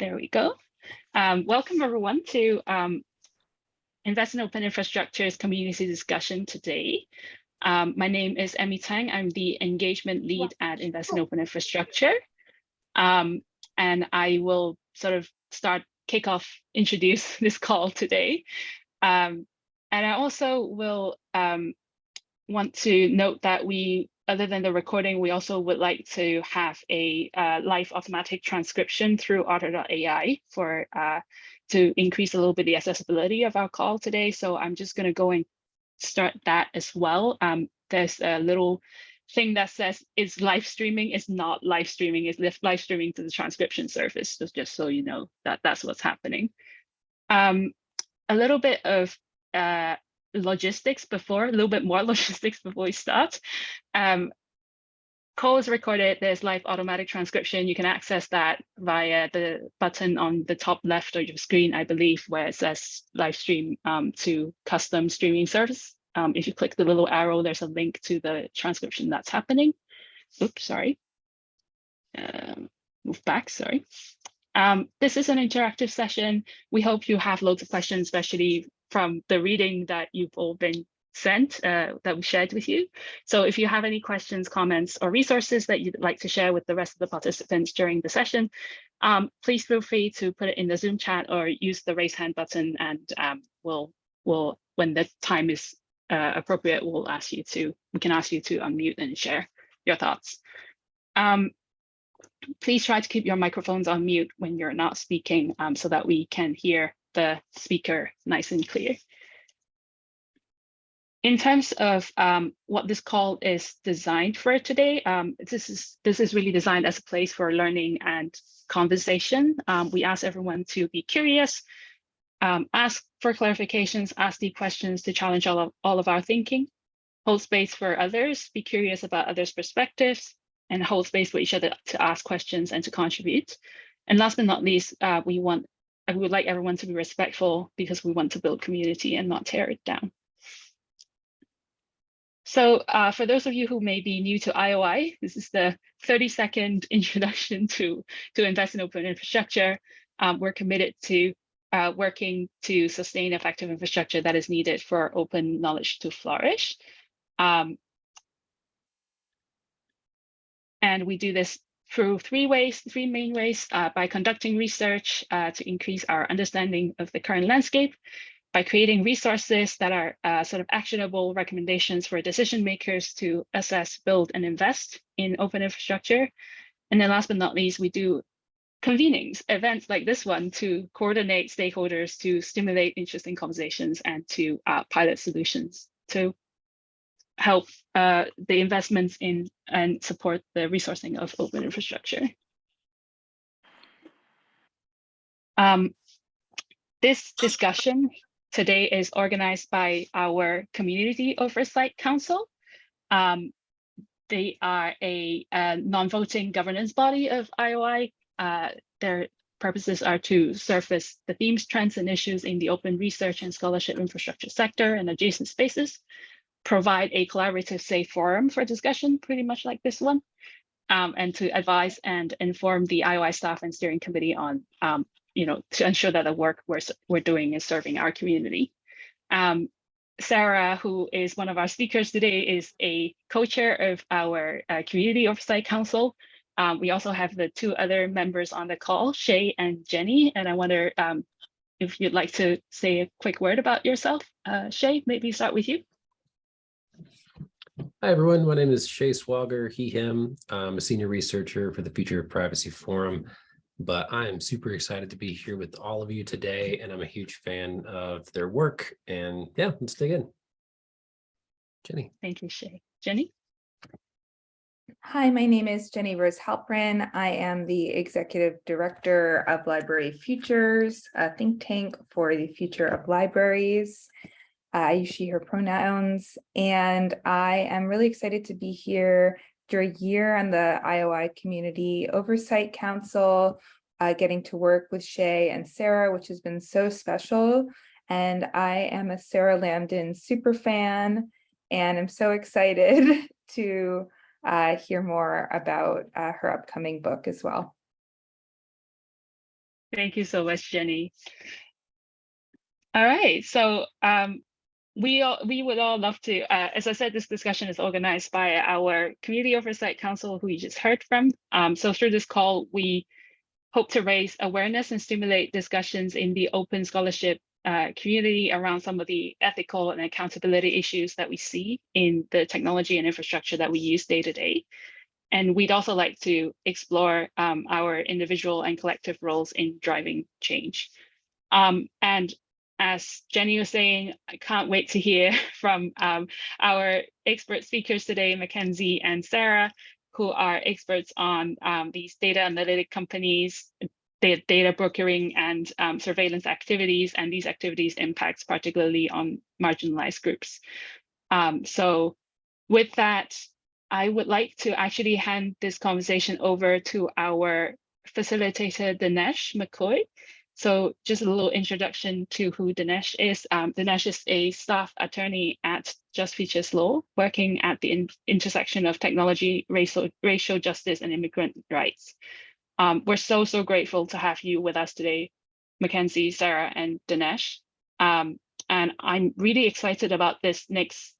There we go. Um, welcome everyone to um, Invest in Open Infrastructure's community discussion today. Um, my name is Emmy Tang. I'm the engagement lead at Invest in Open Infrastructure. Um, and I will sort of start, kick off, introduce this call today. Um, and I also will um, want to note that we other than the recording, we also would like to have a uh, live automatic transcription through otter.ai for uh, to increase a little bit the accessibility of our call today. So I'm just going to go and start that as well. Um, there's a little thing that says is live streaming is not live streaming is live streaming to the transcription service just so you know that that's what's happening um, a little bit of uh, logistics before, a little bit more logistics before we start. Um, call is recorded, there's live automatic transcription. You can access that via the button on the top left of your screen, I believe, where it says live stream um, to custom streaming service. Um, if you click the little arrow, there's a link to the transcription that's happening. Oops, sorry. Um, move back, sorry. Um, this is an interactive session. We hope you have loads of questions, especially from the reading that you've all been sent uh, that we shared with you. So if you have any questions, comments, or resources that you'd like to share with the rest of the participants during the session, um, please feel free to put it in the Zoom chat or use the raise hand button and um, we'll, we'll, when the time is uh, appropriate, we'll ask you to, we can ask you to unmute and share your thoughts. Um, please try to keep your microphones on mute when you're not speaking um, so that we can hear the speaker nice and clear. In terms of um, what this call is designed for today, um, this is this is really designed as a place for learning and conversation. Um, we ask everyone to be curious, um, ask for clarifications, ask deep questions to challenge all of, all of our thinking, hold space for others, be curious about others' perspectives, and hold space for each other to ask questions and to contribute. And last but not least, uh, we want I would like everyone to be respectful because we want to build community and not tear it down. So uh, for those of you who may be new to IOI, this is the 30 second introduction to, to invest in open infrastructure. Um, we're committed to uh, working to sustain effective infrastructure that is needed for open knowledge to flourish. Um, and we do this through three ways, three main ways, uh, by conducting research uh, to increase our understanding of the current landscape, by creating resources that are uh, sort of actionable recommendations for decision makers to assess, build, and invest in open infrastructure. And then last but not least, we do convenings, events like this one to coordinate stakeholders to stimulate interesting conversations and to uh, pilot solutions to help uh, the investments in and support the resourcing of open infrastructure. Um, this discussion today is organized by our Community Oversight Council. Um, they are a, a non-voting governance body of IOI. Uh, their purposes are to surface the themes, trends, and issues in the open research and scholarship infrastructure sector and adjacent spaces, provide a collaborative safe forum for discussion, pretty much like this one, um, and to advise and inform the IOI staff and steering committee on, um, you know, to ensure that the work we're, we're doing is serving our community. Um, Sarah, who is one of our speakers today, is a co-chair of our uh, Community Oversight Council. Um, we also have the two other members on the call, Shay and Jenny, and I wonder um, if you'd like to say a quick word about yourself. Uh, Shay, maybe start with you. Hi, everyone. My name is Shay Swauger, he, him. I'm a senior researcher for the Future of Privacy Forum, but I am super excited to be here with all of you today, and I'm a huge fan of their work. And yeah, let's dig in. Jenny. Thank you, Shay. Jenny? Hi, my name is Jenny Rose Halperin. I am the Executive Director of Library Futures, a think tank for the future of libraries. I use she, her pronouns, and I am really excited to be here after a year on the IOI Community Oversight Council, uh, getting to work with Shay and Sarah, which has been so special. And I am a Sarah Lamdan super fan, and I'm so excited to uh, hear more about uh, her upcoming book as well. Thank you so much, Jenny. All right, so um, we all, we would all love to, uh, as I said, this discussion is organized by our Community Oversight Council, who you just heard from. Um, so through this call, we hope to raise awareness and stimulate discussions in the open scholarship uh, community around some of the ethical and accountability issues that we see in the technology and infrastructure that we use day to day. And we'd also like to explore um, our individual and collective roles in driving change. Um, and as Jenny was saying, I can't wait to hear from um, our expert speakers today, Mackenzie and Sarah, who are experts on um, these data analytic companies, data brokering and um, surveillance activities, and these activities impacts particularly on marginalized groups. Um, so with that, I would like to actually hand this conversation over to our facilitator, Dinesh McCoy. So just a little introduction to who Dinesh is. Um, Dinesh is a staff attorney at Just Futures Law, working at the in intersection of technology, racial, racial justice, and immigrant rights. Um, we're so, so grateful to have you with us today, Mackenzie, Sarah, and Dinesh. Um, and I'm really excited about this next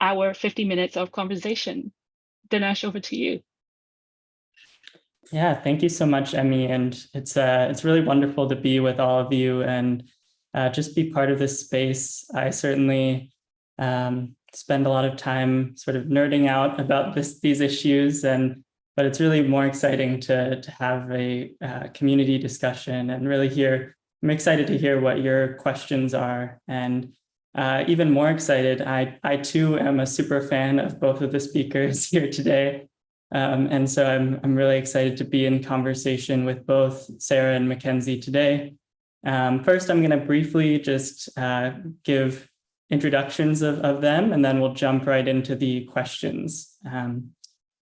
hour, 50 minutes of conversation. Dinesh, over to you. Yeah, thank you so much, Emmy. And it's uh, it's really wonderful to be with all of you and uh, just be part of this space. I certainly um, spend a lot of time sort of nerding out about this these issues, and but it's really more exciting to to have a uh, community discussion and really hear. I'm excited to hear what your questions are, and uh, even more excited. I I too am a super fan of both of the speakers here today. Um, and so I'm, I'm really excited to be in conversation with both Sarah and Mackenzie today. Um, first, I'm going to briefly just uh, give introductions of, of them, and then we'll jump right into the questions. Um,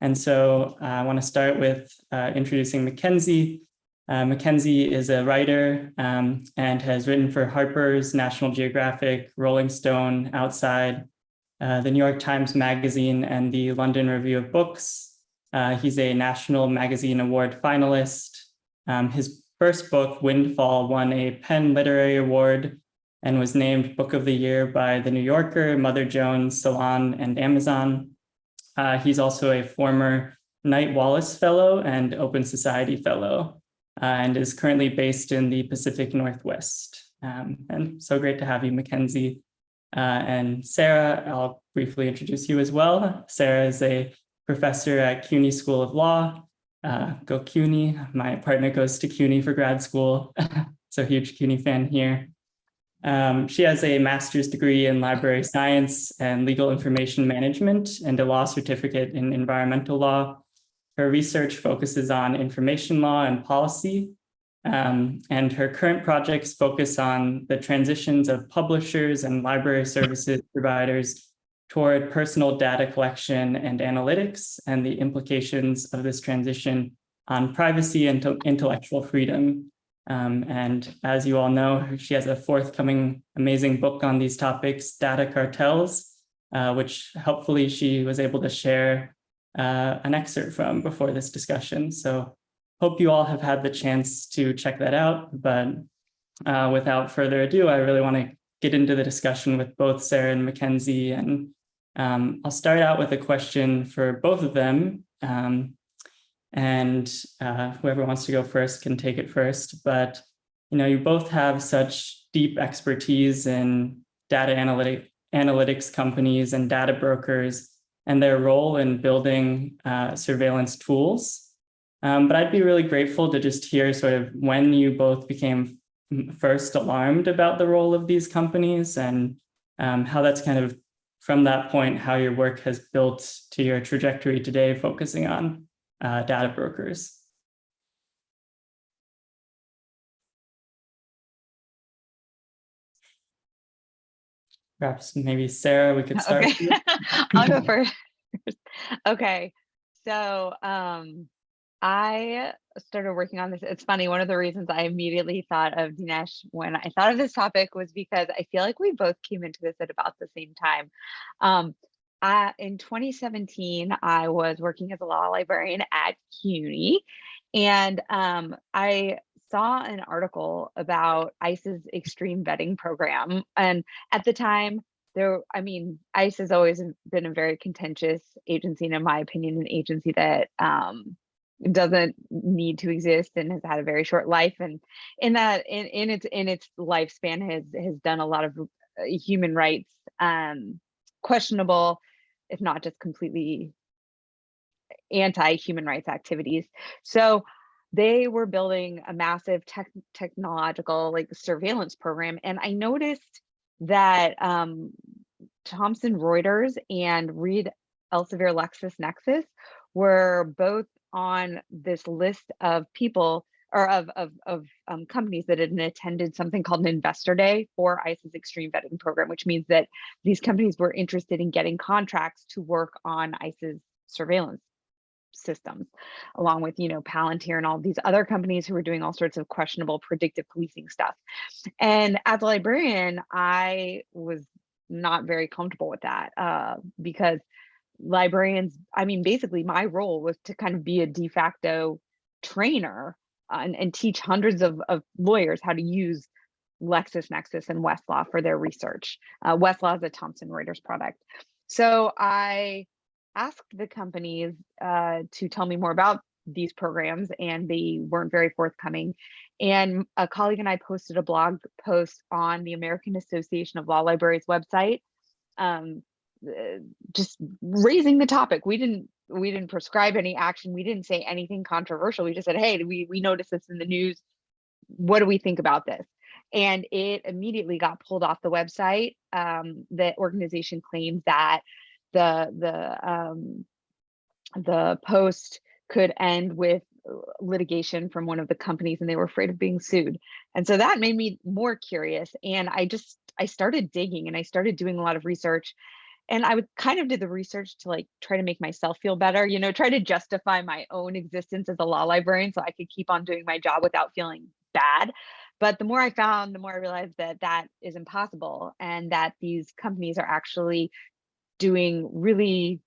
and so uh, I want to start with uh, introducing Mackenzie. Uh, Mackenzie is a writer um, and has written for Harper's, National Geographic, Rolling Stone, Outside, uh, the New York Times Magazine, and the London Review of Books, uh, he's a National Magazine Award finalist. Um, his first book, Windfall, won a PEN Literary Award and was named Book of the Year by The New Yorker, Mother Jones, Salon, and Amazon. Uh, he's also a former Knight Wallace Fellow and Open Society Fellow, uh, and is currently based in the Pacific Northwest. Um, and so great to have you, Mackenzie. Uh, and Sarah, I'll briefly introduce you as well. Sarah is a professor at CUNY School of Law. Uh, go CUNY. My partner goes to CUNY for grad school, so huge CUNY fan here. Um, she has a master's degree in library science and legal information management and a law certificate in environmental law. Her research focuses on information law and policy, um, and her current projects focus on the transitions of publishers and library services providers toward personal data collection and analytics and the implications of this transition on privacy and intellectual freedom. Um, and as you all know, she has a forthcoming amazing book on these topics, Data Cartels, uh, which hopefully she was able to share uh, an excerpt from before this discussion. So hope you all have had the chance to check that out. But uh, without further ado, I really want to get into the discussion with both Sarah and Mackenzie and um, I'll start out with a question for both of them. Um, and uh, whoever wants to go first can take it first. But you know, you both have such deep expertise in data analytic, analytics companies and data brokers and their role in building uh, surveillance tools. Um, but I'd be really grateful to just hear sort of when you both became first alarmed about the role of these companies and um, how that's kind of from that point, how your work has built to your trajectory today, focusing on uh, data brokers. Perhaps maybe Sarah, we could start. Okay. I'll go first. okay, so um, I started working on this. It's funny, one of the reasons I immediately thought of Dinesh when I thought of this topic was because I feel like we both came into this at about the same time. Um, I, in 2017, I was working as a law librarian at CUNY, and um, I saw an article about ICE's extreme vetting program. And at the time, there, I mean, ICE has always been a very contentious agency, and in my opinion, an agency that um, doesn't need to exist and has had a very short life. And in that, in, in its in its lifespan, has has done a lot of uh, human rights um, questionable, if not just completely anti-human rights activities. So they were building a massive tech technological like surveillance program. And I noticed that um, Thomson Reuters and Reed Elsevier LexisNexis were both on this list of people or of, of, of um, companies that had attended something called an investor day for ICE's extreme vetting program, which means that these companies were interested in getting contracts to work on ICE's surveillance systems, along with, you know, Palantir and all these other companies who were doing all sorts of questionable predictive policing stuff. And as a librarian, I was not very comfortable with that uh, because librarians, I mean, basically my role was to kind of be a de facto trainer uh, and, and teach hundreds of, of lawyers how to use LexisNexis and Westlaw for their research. Uh, Westlaw is a Thomson Reuters product. So I asked the companies uh, to tell me more about these programs and they weren't very forthcoming. And a colleague and I posted a blog post on the American Association of Law Libraries website, um, just raising the topic. We didn't we didn't prescribe any action. We didn't say anything controversial. We just said, hey, we we noticed this in the news. What do we think about this? And it immediately got pulled off the website. Um, the organization claimed that the the um, the post could end with uh, litigation from one of the companies and they were afraid of being sued. And so that made me more curious. And I just, I started digging and I started doing a lot of research. And I would kind of did the research to like try to make myself feel better, you know, try to justify my own existence as a law librarian so I could keep on doing my job without feeling bad. But the more I found, the more I realized that that is impossible and that these companies are actually doing really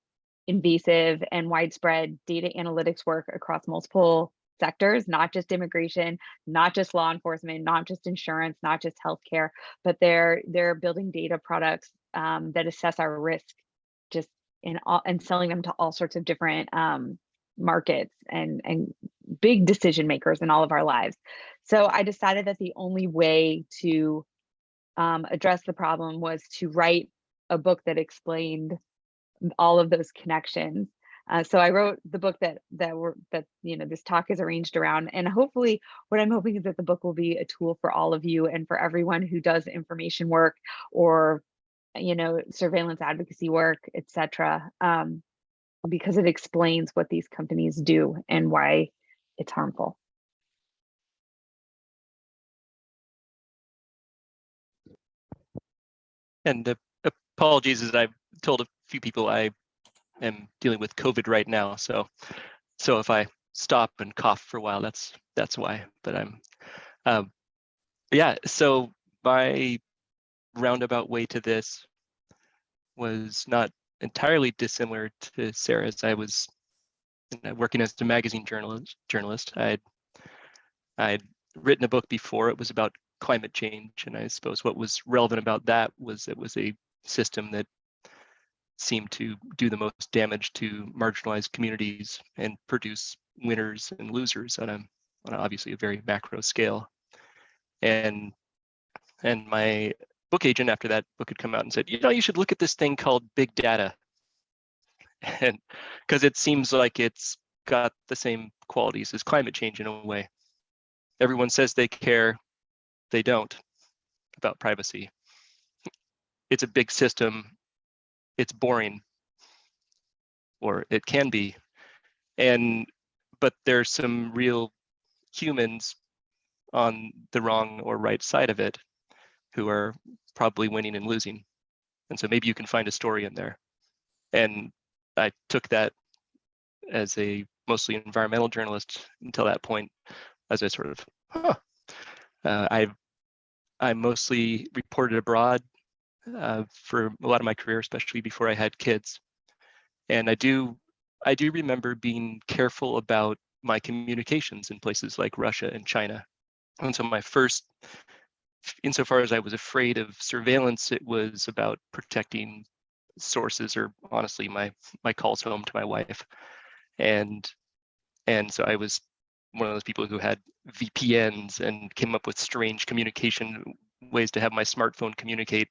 invasive and widespread data analytics work across multiple sectors, not just immigration, not just law enforcement, not just insurance, not just healthcare, but they're they're building data products um, that assess our risk, just in all and selling them to all sorts of different um, markets and and big decision makers in all of our lives. So I decided that the only way to um, address the problem was to write a book that explained all of those connections. Uh, so I wrote the book that that were that you know this talk is arranged around, and hopefully, what I'm hoping is that the book will be a tool for all of you and for everyone who does information work or you know surveillance advocacy work, etc. Um, because it explains what these companies do and why it's harmful. And the apologies as I've told a few people I am dealing with COVID right now. So so if I stop and cough for a while, that's that's why. But I'm um, yeah, so my roundabout way to this was not entirely dissimilar to Sarah's. I was working as a magazine journalist. Journalist, I'd I'd written a book before. It was about climate change, and I suppose what was relevant about that was it was a system that seemed to do the most damage to marginalized communities and produce winners and losers on a, on obviously a very macro scale. And and my book agent after that book had come out and said, you know, you should look at this thing called big data. And because it seems like it's got the same qualities as climate change in a way. Everyone says they care, they don't about privacy it's a big system, it's boring, or it can be. And, but there's some real humans on the wrong or right side of it who are probably winning and losing. And so maybe you can find a story in there. And I took that as a mostly environmental journalist until that point, as I sort of, huh. Uh, I've I mostly reported abroad uh, for a lot of my career, especially before I had kids. And I do, I do remember being careful about my communications in places like Russia and China And so my first, insofar as I was afraid of surveillance, it was about protecting sources or honestly my my calls home to my wife. And and so I was one of those people who had VPNs and came up with strange communication ways to have my smartphone communicate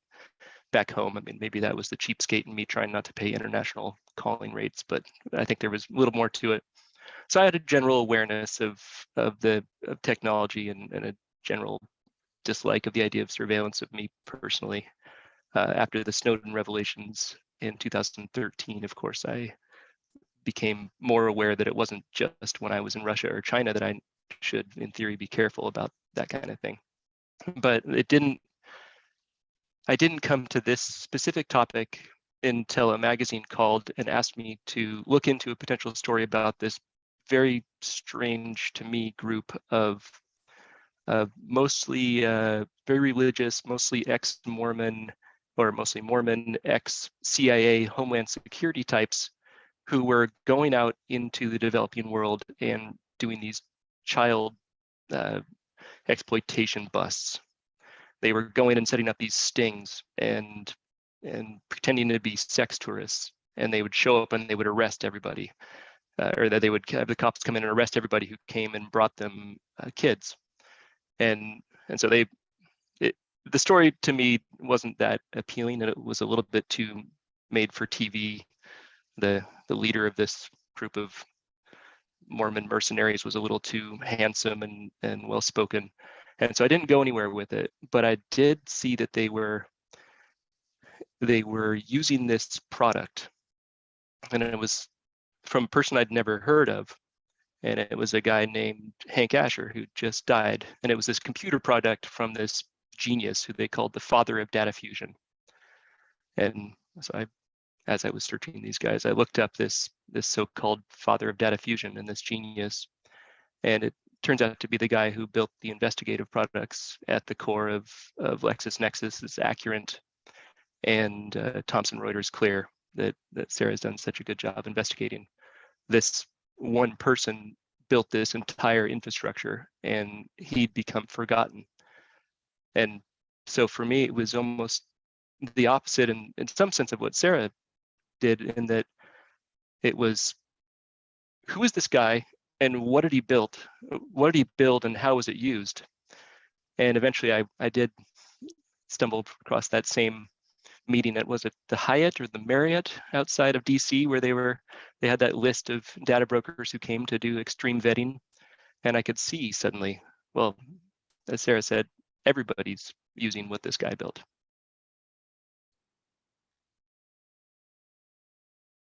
back home. I mean, maybe that was the cheapskate in me trying not to pay international calling rates, but I think there was a little more to it. So I had a general awareness of of the of technology and, and a general dislike of the idea of surveillance of me personally. Uh, after the Snowden revelations in 2013, of course, I became more aware that it wasn't just when I was in Russia or China that I should, in theory, be careful about that kind of thing. But it didn't, I didn't come to this specific topic until a magazine called and asked me to look into a potential story about this very strange to me group of uh, mostly uh, very religious, mostly ex-Mormon or mostly Mormon, ex-CIA Homeland Security types who were going out into the developing world and doing these child uh, exploitation busts. They were going and setting up these stings and and pretending to be sex tourists, and they would show up and they would arrest everybody, uh, or that they would have the cops come in and arrest everybody who came and brought them uh, kids, and and so they, it, the story to me wasn't that appealing, and it was a little bit too made for TV. The the leader of this group of Mormon mercenaries was a little too handsome and, and well spoken. And so I didn't go anywhere with it, but I did see that they were they were using this product. And it was from a person I'd never heard of. And it was a guy named Hank Asher who just died. And it was this computer product from this genius who they called the father of data fusion. And so I as I was searching these guys, I looked up this this so-called father of data fusion and this genius, and it turns out to be the guy who built the investigative products at the core of of LexisNexis, is Accurint, and uh, Thomson Reuters Clear that that Sarah's done such a good job investigating. This one person built this entire infrastructure, and he'd become forgotten. And so for me, it was almost the opposite in, in some sense of what Sarah did in that it was who is this guy and what did he build what did he build and how was it used and eventually i i did stumble across that same meeting that was it the hyatt or the marriott outside of dc where they were they had that list of data brokers who came to do extreme vetting? And i could see suddenly well as sarah said everybody's using what this guy built.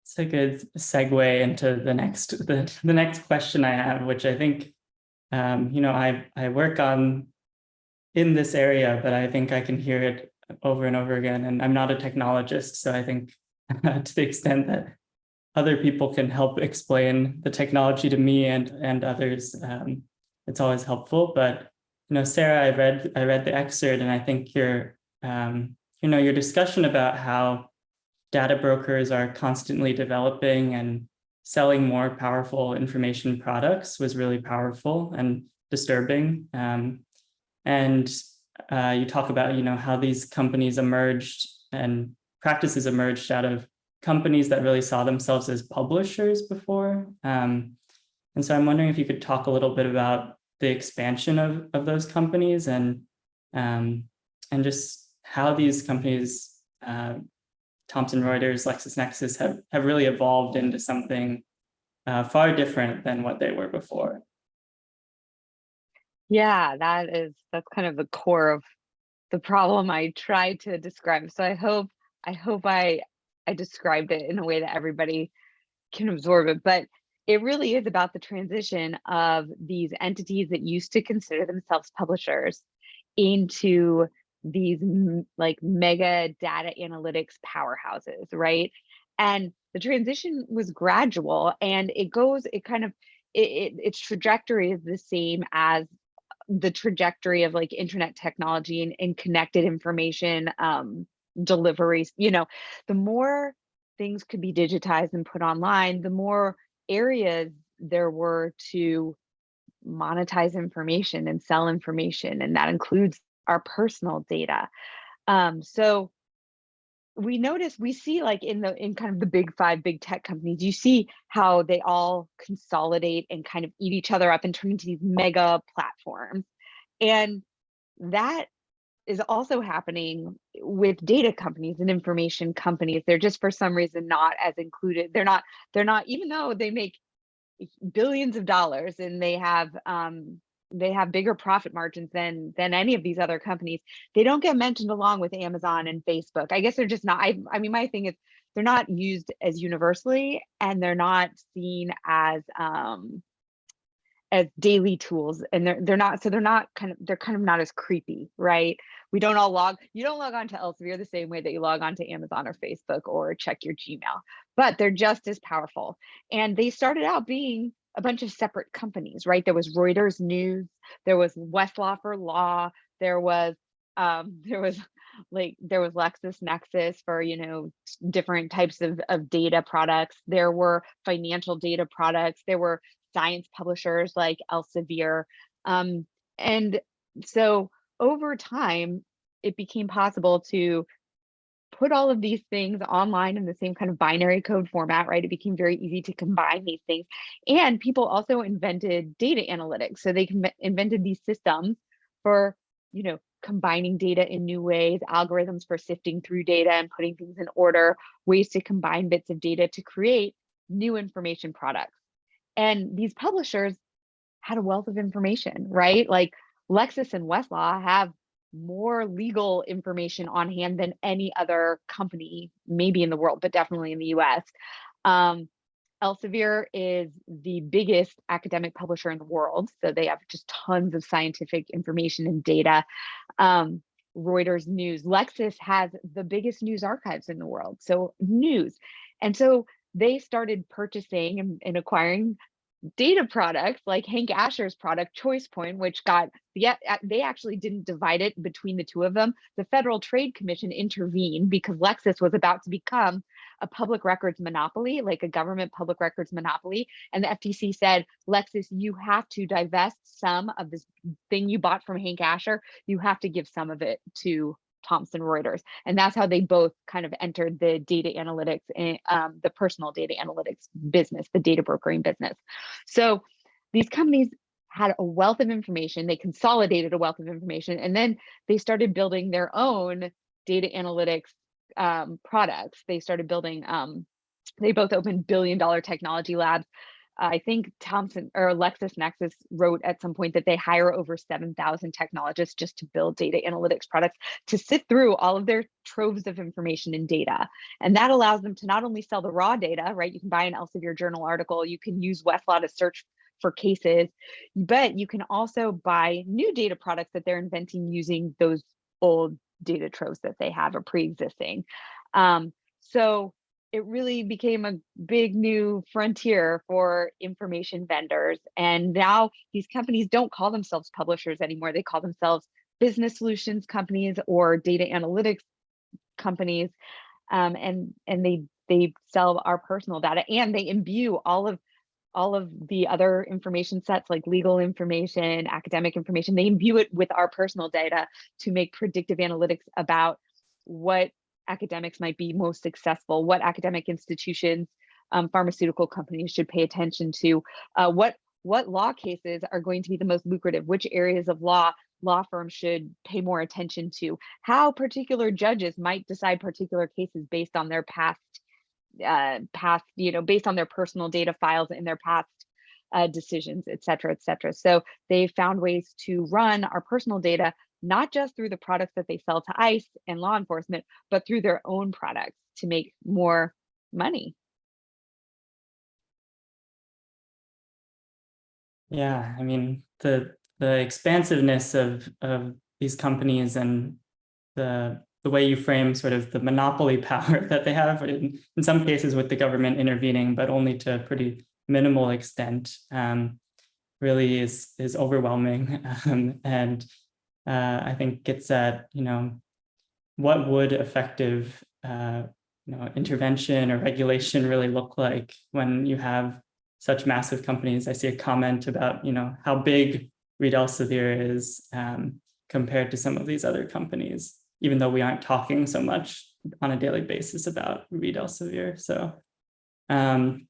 It's a good segue into the next the, the next question I have, which I think, um, you know, I I work on in this area, but I think I can hear it over and over again. And I'm not a technologist, so I think to the extent that other people can help explain the technology to me and and others, um, it's always helpful. But you know, Sarah, I read I read the excerpt, and I think your um, you know your discussion about how data brokers are constantly developing and selling more powerful information products was really powerful and disturbing. Um, and uh, you talk about, you know, how these companies emerged and practices emerged out of companies that really saw themselves as publishers before. Um, and so I'm wondering if you could talk a little bit about the expansion of, of those companies and, um, and just how these companies uh, Thomson Reuters, LexisNexis have, have really evolved into something uh, far different than what they were before. Yeah, that is, that's kind of the core of the problem I tried to describe. So I hope, I hope I, I described it in a way that everybody can absorb it, but it really is about the transition of these entities that used to consider themselves publishers into these like mega data analytics powerhouses, right? And the transition was gradual and it goes, it kind of, it, it, its trajectory is the same as the trajectory of like internet technology and, and connected information um, deliveries. You know, the more things could be digitized and put online, the more areas there were to monetize information and sell information, and that includes our personal data. Um, so we notice we see like in the in kind of the big five big tech companies you see how they all consolidate and kind of eat each other up and turn into these mega platforms. And that is also happening with data companies and information companies. They're just for some reason not as included. They're not they're not even though they make billions of dollars and they have um they have bigger profit margins than than any of these other companies they don't get mentioned along with amazon and facebook. I guess they're just not i, I mean my thing is they're not used as universally and they're not seen as um as daily tools and they're they're not so they're not kind of they're kind of not as creepy right? We don't all log you don't log on to elsevier the same way that you log on to amazon or facebook or check your gmail but they're just as powerful. And they started out being a bunch of separate companies, right? There was Reuters News, there was Westlaw for Law, there was um, there was like there was LexisNexis for you know different types of, of data products. There were financial data products. There were science publishers like Elsevier, um, and so over time it became possible to put all of these things online in the same kind of binary code format, right? It became very easy to combine these things. And people also invented data analytics. So they invented these systems for, you know, combining data in new ways, algorithms for sifting through data and putting things in order, ways to combine bits of data to create new information products. And these publishers had a wealth of information, right? Like Lexis and Westlaw have more legal information on hand than any other company, maybe in the world, but definitely in the US. Um, Elsevier is the biggest academic publisher in the world. So they have just tons of scientific information and data. Um, Reuters News, Lexis has the biggest news archives in the world. So news. And so they started purchasing and, and acquiring data products like Hank Asher's product ChoicePoint, which got yet they actually didn't divide it between the two of them. The Federal Trade Commission intervened because Lexis was about to become a public records monopoly, like a government public records monopoly. And the FTC said, Lexis, you have to divest some of this thing you bought from Hank Asher. You have to give some of it to Thomson Reuters. And that's how they both kind of entered the data analytics and um, the personal data analytics business, the data brokering business. So these companies had a wealth of information, they consolidated a wealth of information, and then they started building their own data analytics um, products. They started building, um, they both opened billion dollar technology labs I think Thomson or LexisNexis wrote at some point that they hire over 7,000 technologists just to build data analytics products to sift through all of their troves of information and data. And that allows them to not only sell the raw data, right? You can buy an Elsevier journal article, you can use Westlaw to search for cases, but you can also buy new data products that they're inventing using those old data troves that they have or pre-existing. Um, so it really became a big new frontier for information vendors. And now these companies don't call themselves publishers anymore. They call themselves business solutions companies or data analytics companies. Um, and and they they sell our personal data and they imbue all of all of the other information sets like legal information, academic information, they imbue it with our personal data to make predictive analytics about what academics might be most successful, what academic institutions, um, pharmaceutical companies should pay attention to, uh, what what law cases are going to be the most lucrative, which areas of law law firms should pay more attention to, how particular judges might decide particular cases based on their past uh, past, you know, based on their personal data files and their past uh, decisions, et cetera, et cetera. So they found ways to run our personal data not just through the products that they sell to ICE and law enforcement, but through their own products to make more money. Yeah, I mean, the the expansiveness of of these companies and the the way you frame sort of the monopoly power that they have in, in some cases with the government intervening, but only to a pretty minimal extent, um, really is is overwhelming. Um, and uh, I think gets at, you know, what would effective, uh, you know, intervention or regulation really look like when you have such massive companies. I see a comment about, you know, how big Reed Elsevier is um, compared to some of these other companies, even though we aren't talking so much on a daily basis about Reed Elsevier. So um,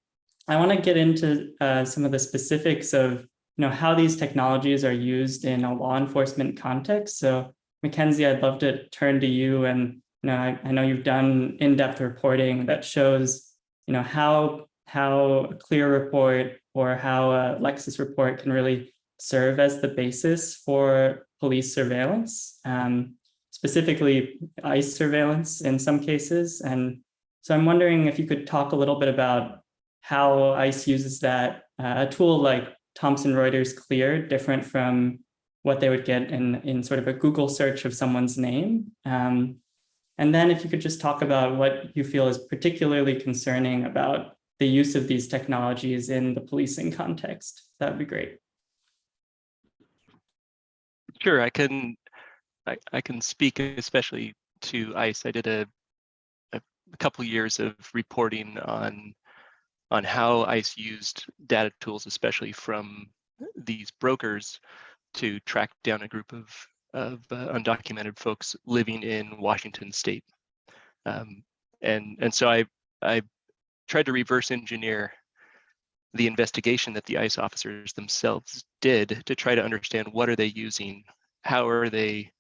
I want to get into uh, some of the specifics of, you know, how these technologies are used in a law enforcement context. So Mackenzie, I'd love to turn to you and, you know, I, I know you've done in-depth reporting that shows, you know, how, how a clear report or how a Lexis report can really serve as the basis for police surveillance, um, specifically ICE surveillance in some cases. And so I'm wondering if you could talk a little bit about how ICE uses that, uh, a tool like Thomson Reuters Clear, different from what they would get in, in sort of a Google search of someone's name. Um, and then if you could just talk about what you feel is particularly concerning about the use of these technologies in the policing context, that would be great. Sure, I can, I, I can speak especially to ICE. I did a, a, a couple years of reporting on on how ICE used data tools, especially from these brokers, to track down a group of of uh, undocumented folks living in Washington State. Um, and and so I I tried to reverse engineer the investigation that the ICE officers themselves did to try to understand what are they using, how are they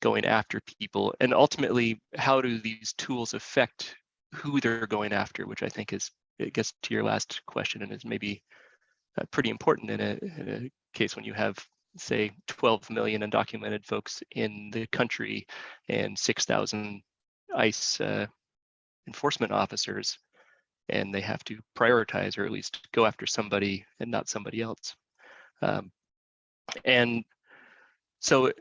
going after people, and ultimately how do these tools affect who they're going after, which I think is it gets to your last question and is maybe uh, pretty important in a, in a case when you have say 12 million undocumented folks in the country and 6,000 ICE uh, enforcement officers and they have to prioritize or at least go after somebody and not somebody else. Um, and so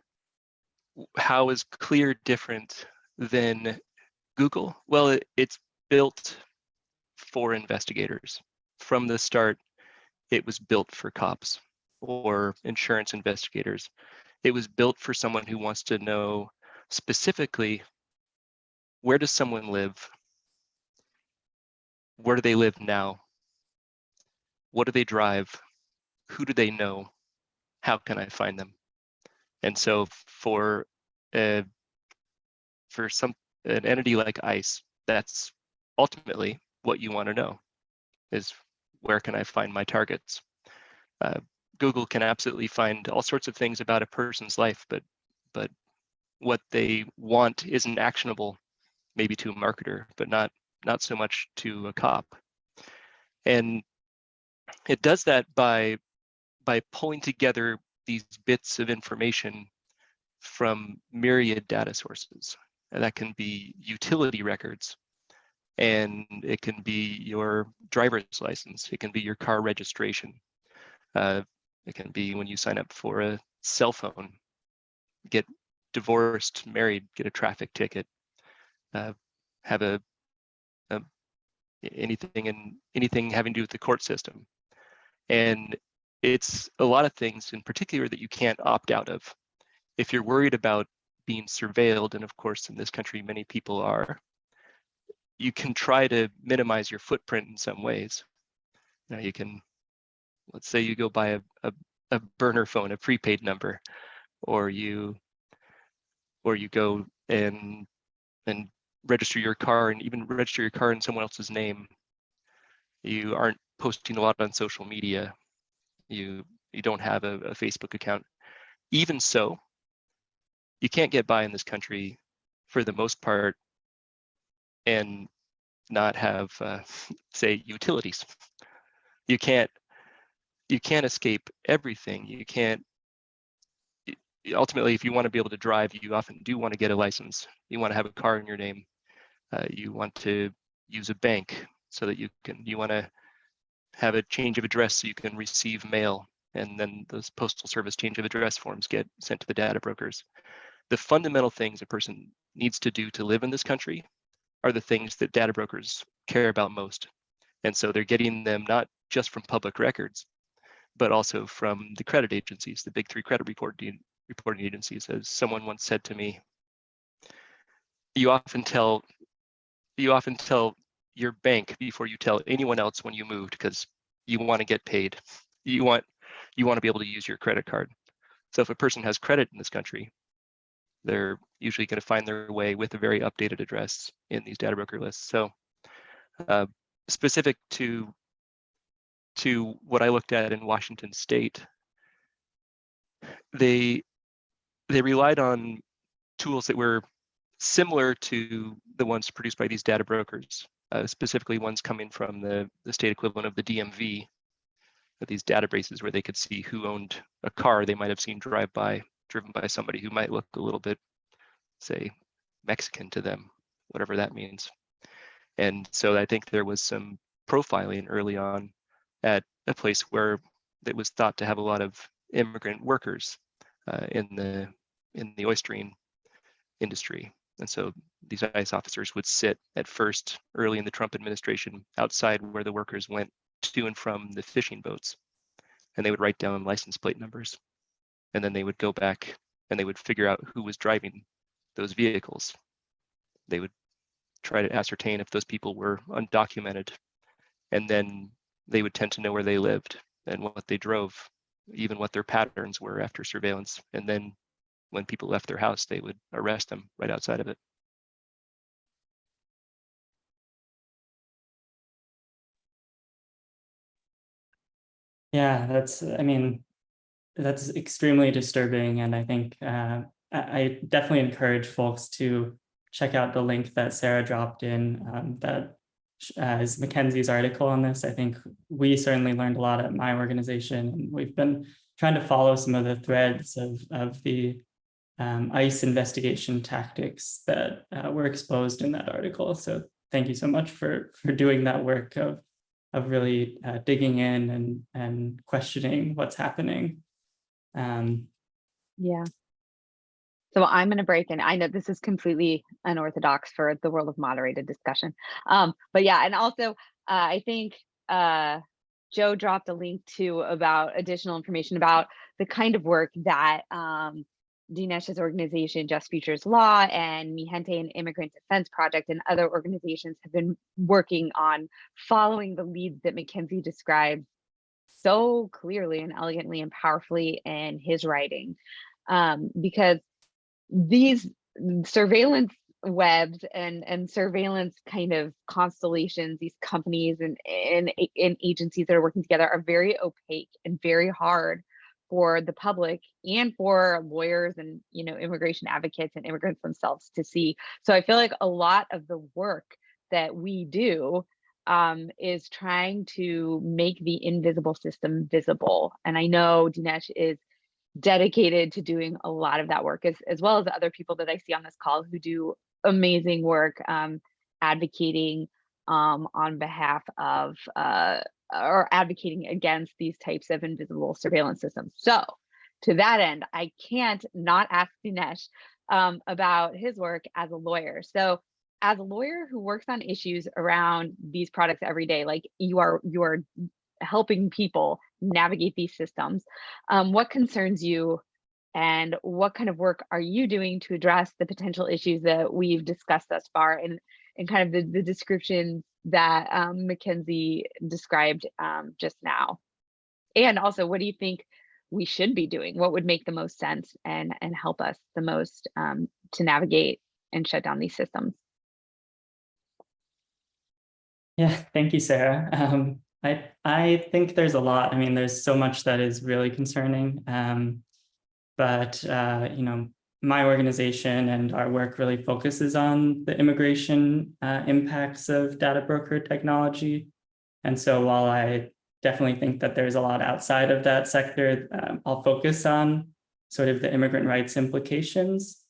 how is Clear different than Google? Well, it, it's built for investigators. From the start, it was built for cops or insurance investigators. It was built for someone who wants to know specifically where does someone live? Where do they live now? What do they drive? Who do they know? How can I find them? And so for uh, for some an entity like ICE, that's ultimately what you want to know is where can I find my targets? Uh, Google can absolutely find all sorts of things about a person's life, but but what they want isn't actionable, maybe to a marketer, but not not so much to a cop. And it does that by by pulling together these bits of information from myriad data sources. And that can be utility records, and it can be your driver's license. It can be your car registration. Uh, it can be when you sign up for a cell phone, get divorced, married, get a traffic ticket, uh, have a, a anything and anything having to do with the court system. And it's a lot of things in particular that you can't opt out of. If you're worried about being surveilled, and of course in this country many people are, you can try to minimize your footprint in some ways. Now you can, let's say you go buy a, a, a burner phone, a prepaid number, or you or you go and and register your car and even register your car in someone else's name. You aren't posting a lot on social media. You you don't have a, a Facebook account. Even so, you can't get by in this country for the most part and not have, uh, say, utilities. You can't you can't escape everything. You can't. Ultimately, if you want to be able to drive, you often do want to get a license. You want to have a car in your name. Uh, you want to use a bank so that you can. You want to have a change of address so you can receive mail, and then those postal service change of address forms get sent to the data brokers. The fundamental things a person needs to do to live in this country are the things that data brokers care about most. And so they're getting them not just from public records, but also from the credit agencies, the big three credit reporting, reporting agencies. As someone once said to me, you often tell you often tell your bank before you tell anyone else when you moved because you want to get paid. You want you want to be able to use your credit card. So if a person has credit in this country, they're usually going to find their way with a very updated address in these data broker lists. So uh, specific to to what I looked at in Washington State, they they relied on tools that were similar to the ones produced by these data brokers, uh, specifically ones coming from the, the state equivalent of the DMV, these databases where they could see who owned a car they might have seen drive by, driven by somebody who might look a little bit, say, Mexican to them, whatever that means. And so I think there was some profiling early on at a place where it was thought to have a lot of immigrant workers uh, in the in the oystering industry. And so these ICE officers would sit at first early in the Trump administration outside where the workers went to and from the fishing boats. And they would write down license plate numbers. And then they would go back and they would figure out who was driving those vehicles. They would try to ascertain if those people were undocumented. And then they would tend to know where they lived and what they drove, even what their patterns were after surveillance. And then when people left their house, they would arrest them right outside of it. Yeah, that's, I mean, that's extremely disturbing. And I think uh, I definitely encourage folks to check out the link that Sarah dropped in um, that uh, is Mackenzie's article on this. I think we certainly learned a lot at my organization and we've been trying to follow some of the threads of, of the um, ICE investigation tactics that uh, were exposed in that article. So thank you so much for, for doing that work of of really uh, digging in and and questioning what's happening. Um, Yeah. So I'm going to break in. I know this is completely unorthodox for the world of moderated discussion. Um, but yeah, and also uh, I think uh, Joe dropped a link to about additional information about the kind of work that um, Dinesh's organization, Just Futures Law, and Mijente and Immigrant Defense Project, and other organizations have been working on following the leads that Mackenzie described so clearly and elegantly and powerfully in his writing. Um, because these surveillance webs and and surveillance kind of constellations these companies and, and and agencies that are working together are very opaque and very hard for the public and for lawyers and you know immigration advocates and immigrants themselves to see so i feel like a lot of the work that we do um, is trying to make the invisible system visible and i know dinesh is dedicated to doing a lot of that work as, as well as other people that i see on this call who do amazing work um, advocating um, on behalf of uh, or advocating against these types of invisible surveillance systems. So to that end, I can't not ask Dinesh um, about his work as a lawyer. So as a lawyer who works on issues around these products every day, like you are, you are helping people navigate these systems, um, what concerns you and what kind of work are you doing to address the potential issues that we've discussed thus far and, and kind of the, the descriptions that um, Mackenzie described um, just now? And also, what do you think we should be doing? What would make the most sense and, and help us the most um, to navigate and shut down these systems? Yeah, thank you, Sarah. Um, I I think there's a lot. I mean, there's so much that is really concerning. Um, but uh, you know, my organization and our work really focuses on the immigration uh, impacts of data broker technology. And so while I definitely think that there's a lot outside of that sector, um, I'll focus on sort of the immigrant rights implications.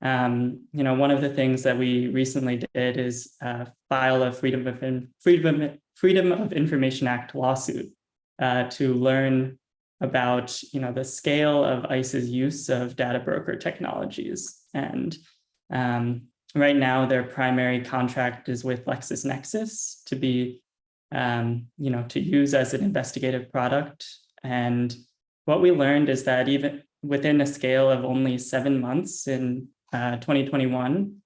Um, you know, one of the things that we recently did is uh, file a Freedom of, Freedom, Freedom of Information Act lawsuit uh, to learn about you know the scale of ICE's use of data broker technologies. And um, right now, their primary contract is with LexisNexis to be um, you know to use as an investigative product. And what we learned is that even within a scale of only seven months in uh, 2021,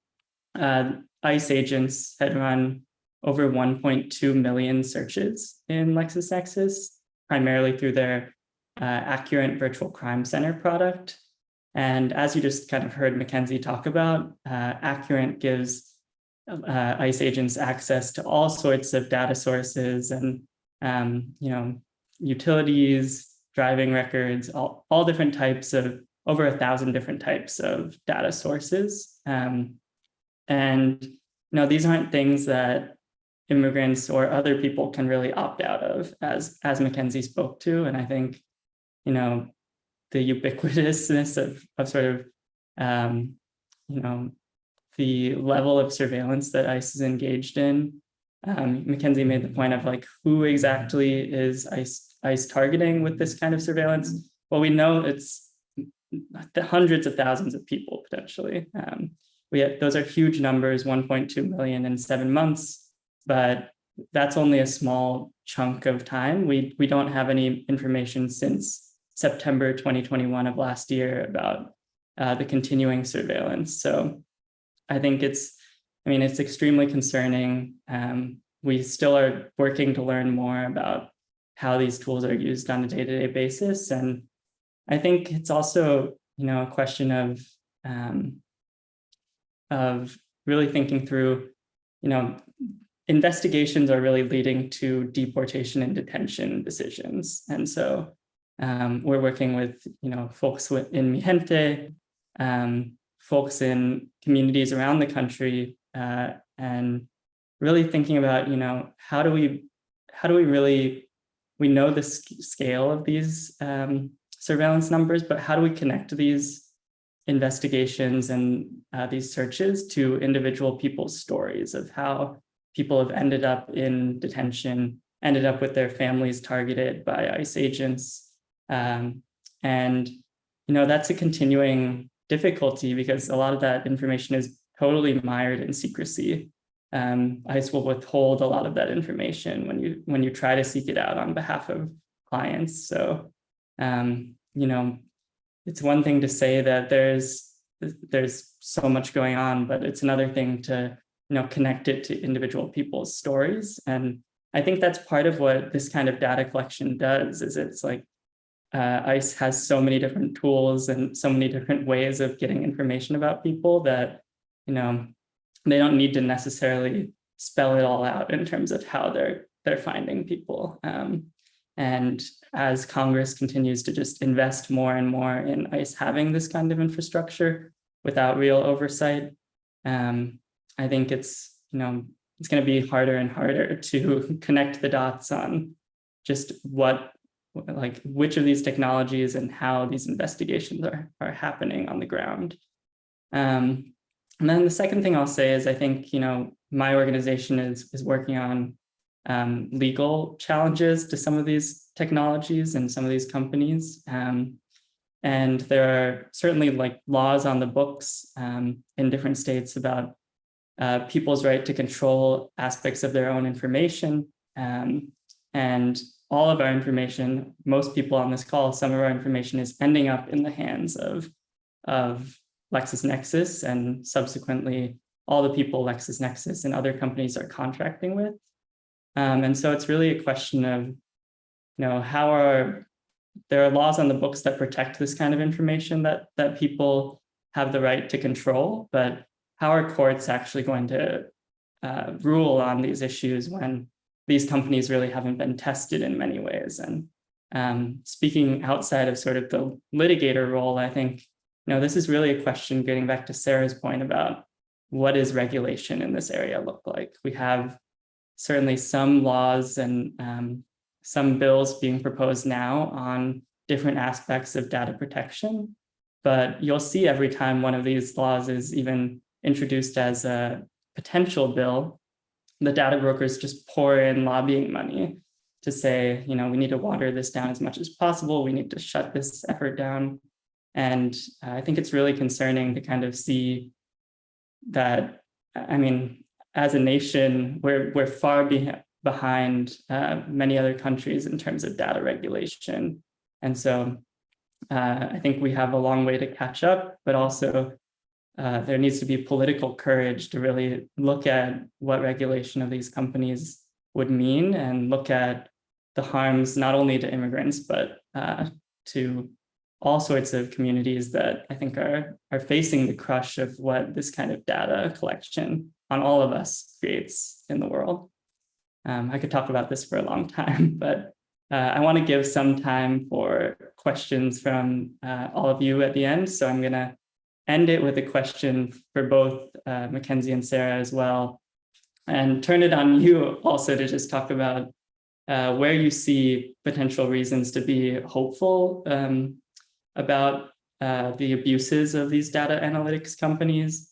uh, ICE agents had run over 1.2 million searches in LexisNexis, primarily through their uh, Accurint Virtual Crime Center product. And as you just kind of heard Mackenzie talk about, uh, Accurint gives uh, ICE agents access to all sorts of data sources and, um, you know, utilities, driving records, all, all different types of, over a thousand different types of data sources. Um, and, you know, these aren't things that immigrants or other people can really opt out of, as, as Mackenzie spoke to. And I think, you know, the ubiquitousness of, of sort of, um, you know, the level of surveillance that ICE is engaged in. Um, Mackenzie made the point of like, who exactly is ICE, ICE targeting with this kind of surveillance? Well, we know it's hundreds of thousands of people potentially. Um, we have, those are huge numbers, 1.2 million in seven months, but that's only a small chunk of time. We, we don't have any information since September 2021 of last year about uh, the continuing surveillance. So I think it's, I mean, it's extremely concerning. Um, we still are working to learn more about how these tools are used on a day-to-day -day basis. And I think it's also, you know, a question of, um, of really thinking through, you know, investigations are really leading to deportation and detention decisions. And so um, we're working with, you know, folks in Mijente, um, folks in communities around the country, uh, and really thinking about, you know, how do we, how do we really, we know the scale of these um, surveillance numbers, but how do we connect these investigations and uh, these searches to individual people's stories of how people have ended up in detention, ended up with their families targeted by ICE agents. Um, and, you know, that's a continuing difficulty because a lot of that information is totally mired in secrecy. Um, ICE will withhold a lot of that information when you when you try to seek it out on behalf of clients. So, um, you know, it's one thing to say that there's there's so much going on, but it's another thing to you know connect it to individual people's stories. And I think that's part of what this kind of data collection does. Is it's like uh, ICE has so many different tools and so many different ways of getting information about people that you know they don't need to necessarily spell it all out in terms of how they're they're finding people. Um, and as Congress continues to just invest more and more in ICE having this kind of infrastructure without real oversight, um, I think it's, you know, it's going to be harder and harder to connect the dots on just what, like which of these technologies and how these investigations are, are happening on the ground. Um, and then the second thing I'll say is I think, you know, my organization is, is working on um, legal challenges to some of these technologies and some of these companies. Um, and there are certainly like laws on the books um, in different states about uh, people's right to control aspects of their own information. Um, and all of our information, most people on this call, some of our information is ending up in the hands of, of LexisNexis and subsequently all the people LexisNexis and other companies are contracting with. Um, and so it's really a question of, you know, how are, there are laws on the books that protect this kind of information that, that people have the right to control, but how are courts actually going to uh, rule on these issues when these companies really haven't been tested in many ways? And um, speaking outside of sort of the litigator role, I think, you know, this is really a question getting back to Sarah's point about what does regulation in this area look like? We have certainly some laws and um, some bills being proposed now on different aspects of data protection. But you'll see every time one of these laws is even introduced as a potential bill, the data brokers just pour in lobbying money to say, you know, we need to water this down as much as possible. We need to shut this effort down. And I think it's really concerning to kind of see that, I mean, as a nation, we're, we're far be behind uh, many other countries in terms of data regulation. And so uh, I think we have a long way to catch up, but also uh, there needs to be political courage to really look at what regulation of these companies would mean and look at the harms not only to immigrants, but uh, to all sorts of communities that I think are, are facing the crush of what this kind of data collection on all of us creates in the world. Um, I could talk about this for a long time, but uh, I want to give some time for questions from uh, all of you at the end. So I'm going to end it with a question for both uh, Mackenzie and Sarah as well, and turn it on you also to just talk about uh, where you see potential reasons to be hopeful um, about uh, the abuses of these data analytics companies.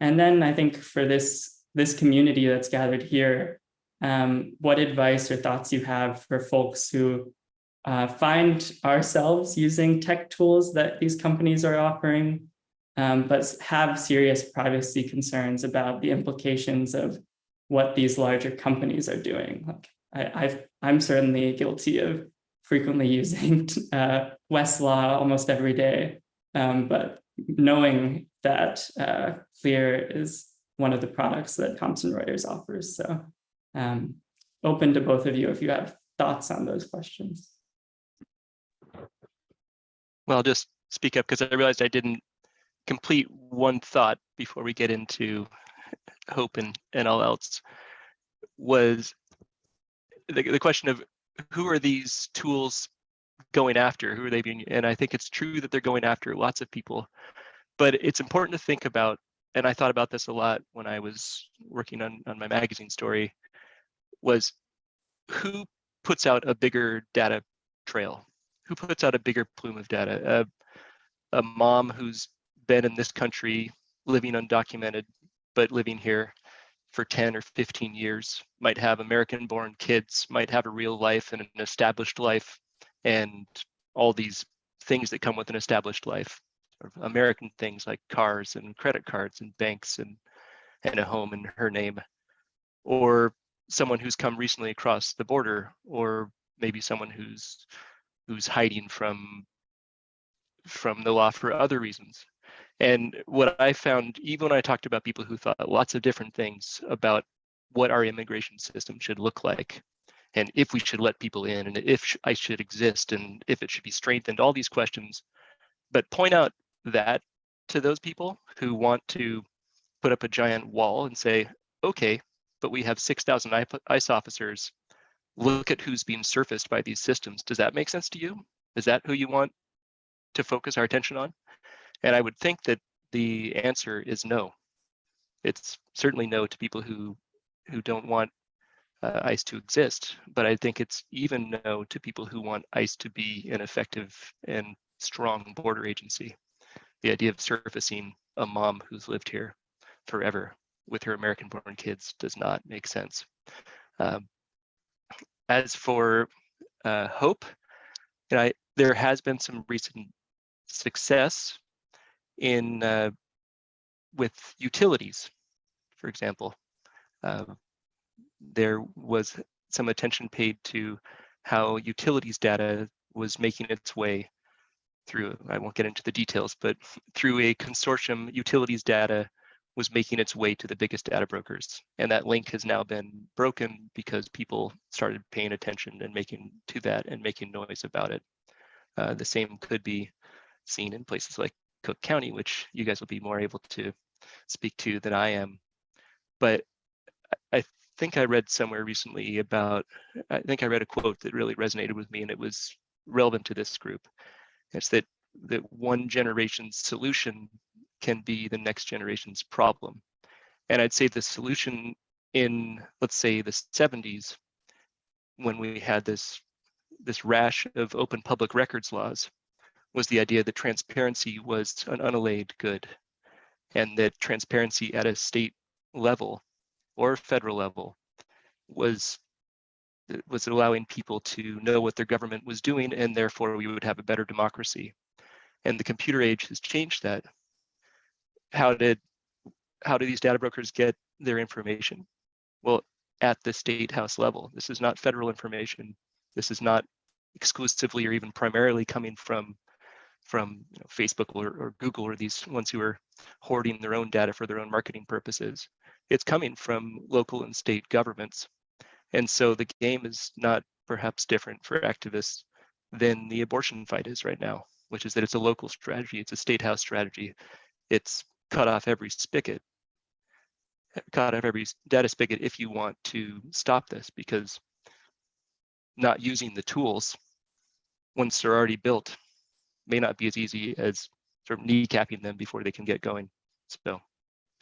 And then I think for this, this community that's gathered here, um, what advice or thoughts you have for folks who uh, find ourselves using tech tools that these companies are offering, um, but have serious privacy concerns about the implications of what these larger companies are doing. Like I, I'm certainly guilty of frequently using uh, Westlaw almost every day, um, but knowing that uh, Clear is one of the products that Thomson Reuters offers. So um, open to both of you if you have thoughts on those questions. Well, I'll just speak up because I realized I didn't complete one thought before we get into hope and, and all else was the, the question of who are these tools going after? Who are they being? And I think it's true that they're going after lots of people, but it's important to think about, and I thought about this a lot when I was working on, on my magazine story, was who puts out a bigger data trail? Who puts out a bigger plume of data? A, a mom who's been in this country living undocumented, but living here for 10 or 15 years, might have American born kids, might have a real life and an established life, and all these things that come with an established life. American things like cars and credit cards and banks and, and a home in her name. Or someone who's come recently across the border, or maybe someone who's who's hiding from from the law for other reasons. And what I found, even when I talked about people who thought lots of different things about what our immigration system should look like, and if we should let people in, and if I should exist, and if it should be strengthened, all these questions, but point out that to those people who want to put up a giant wall and say, okay, but we have 6,000 ICE officers. Look at who's being surfaced by these systems. Does that make sense to you? Is that who you want to focus our attention on? And I would think that the answer is no. It's certainly no to people who who don't want uh, ICE to exist, but I think it's even no to people who want ICE to be an effective and strong border agency. The idea of surfacing a mom who's lived here forever with her American born kids does not make sense. Um, as for uh, hope, you know, I, there has been some recent success in uh, with utilities, for example. Uh, there was some attention paid to how utilities data was making its way through, I won't get into the details, but through a consortium, utilities data was making its way to the biggest data brokers. And that link has now been broken because people started paying attention and making to that and making noise about it. Uh, the same could be seen in places like Cook County, which you guys will be more able to speak to than I am. But I think I read somewhere recently about, I think I read a quote that really resonated with me and it was relevant to this group. It's that that one generation's solution can be the next generation's problem. And I'd say the solution in, let's say, the 70s, when we had this, this rash of open public records laws, was the idea that transparency was an unallayed good and that transparency at a state level or federal level was was allowing people to know what their government was doing and therefore we would have a better democracy. And the computer age has changed that. How did how do these data brokers get their information? Well at the state house level. This is not federal information. This is not exclusively or even primarily coming from from you know, Facebook or, or Google or these ones who are hoarding their own data for their own marketing purposes. It's coming from local and state governments. And so the game is not perhaps different for activists than the abortion fight is right now, which is that it's a local strategy, it's a state house strategy. It's cut off every spigot, cut off every data spigot if you want to stop this because not using the tools once they're already built may not be as easy as sort of kneecapping them before they can get going. So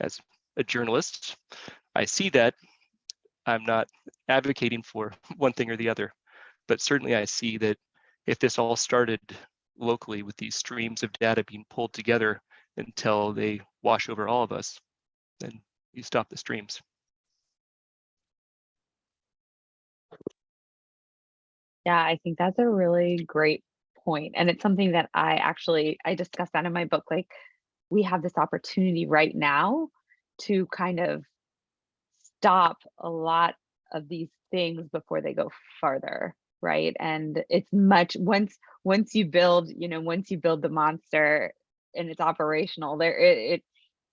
as a journalist, I see that I'm not advocating for one thing or the other, but certainly I see that if this all started locally with these streams of data being pulled together until they wash over all of us, then you stop the streams. Yeah, I think that's a really great point, And it's something that I actually, I discussed that in my book, like we have this opportunity right now to kind of stop a lot of these things before they go farther right? And it's much once once you build you know once you build the monster and it's operational there it it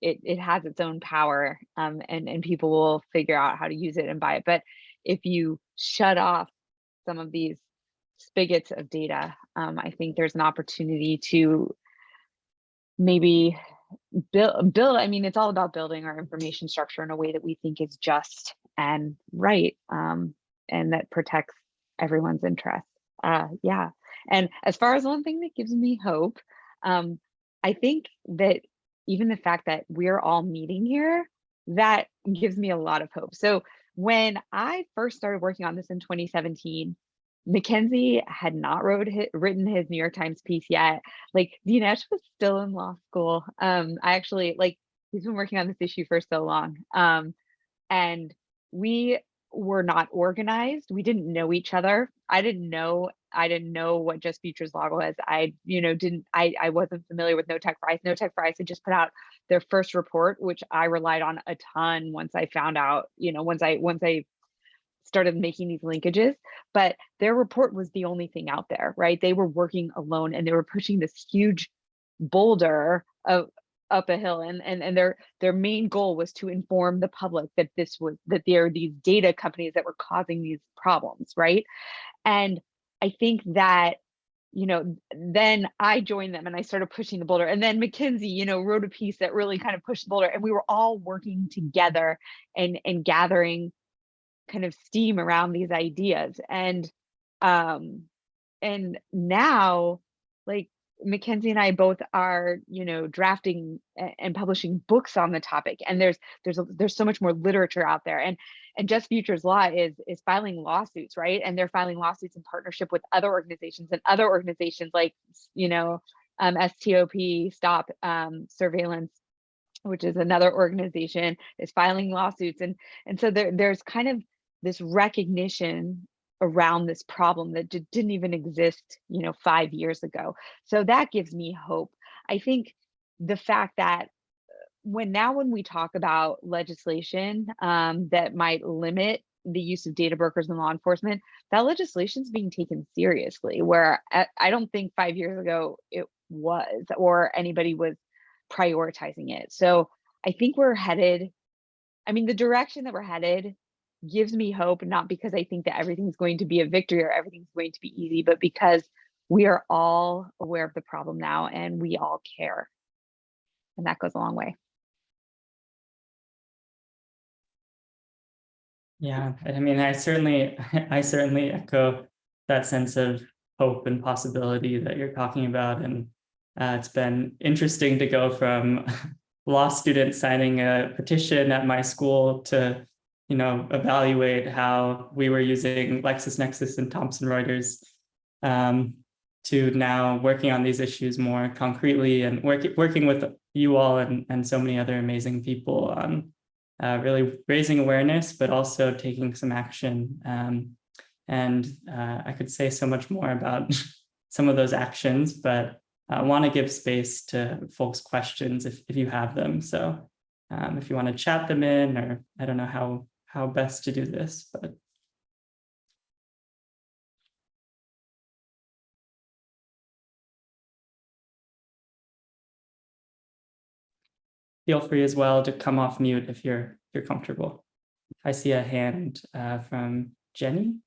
it, it has its own power um, and and people will figure out how to use it and buy it. But if you shut off some of these spigots of data um, i think there's an opportunity to maybe build build i mean it's all about building our information structure in a way that we think is just and right um, and that protects everyone's interest uh, yeah. And as far as one thing that gives me hope um, i think that even the fact that we're all meeting here that gives me a lot of hope. So when i first started working on this in 2017 Mackenzie had not wrote his, written his New York Times piece yet. Like Dinesh was still in law school. Um, I actually like he's been working on this issue for so long. Um, and we were not organized. We didn't know each other. I didn't know I didn't know what Just Futures Law was. I, you know, didn't I I wasn't familiar with No Tech for ICE. No Tech for ICE had just put out their first report, which I relied on a ton once I found out, you know, once I once I started making these linkages, but their report was the only thing out there, right? They were working alone and they were pushing this huge boulder of up a hill and, and and their their main goal was to inform the public that this was that there are these data companies that were causing these problems right and i think that you know then i joined them and i started pushing the boulder and then Mackenzie you know wrote a piece that really kind of pushed the boulder and we were all working together and and gathering kind of steam around these ideas and um and now like Mackenzie and I both are, you know, drafting and publishing books on the topic, and there's there's there's so much more literature out there, and and Just Futures Law is is filing lawsuits, right? And they're filing lawsuits in partnership with other organizations and other organizations like, you know, um, STOP, Stop um, Surveillance, which is another organization, is filing lawsuits, and and so there there's kind of this recognition around this problem that didn't even exist, you know, five years ago. So that gives me hope. I think the fact that uh, when now when we talk about legislation um, that might limit the use of data brokers in law enforcement, that legislation is being taken seriously. Where I, I don't think five years ago it was, or anybody was prioritizing it. So I think we're headed. I mean, the direction that we're headed gives me hope, not because I think that everything's going to be a victory or everything's going to be easy, but because we are all aware of the problem now and we all care. And that goes a long way. Yeah, I mean, I certainly, I certainly echo that sense of hope and possibility that you're talking about. And uh, it's been interesting to go from law students signing a petition at my school to you know, evaluate how we were using LexisNexis and Thomson Reuters um, to now working on these issues more concretely and work, working with you all and, and so many other amazing people on uh, really raising awareness, but also taking some action. Um, and uh, I could say so much more about some of those actions, but I want to give space to folks' questions if, if you have them. So um, if you want to chat them in, or I don't know how how best to do this, but feel free as well to come off mute if you're if you're comfortable. I see a hand uh, from Jenny.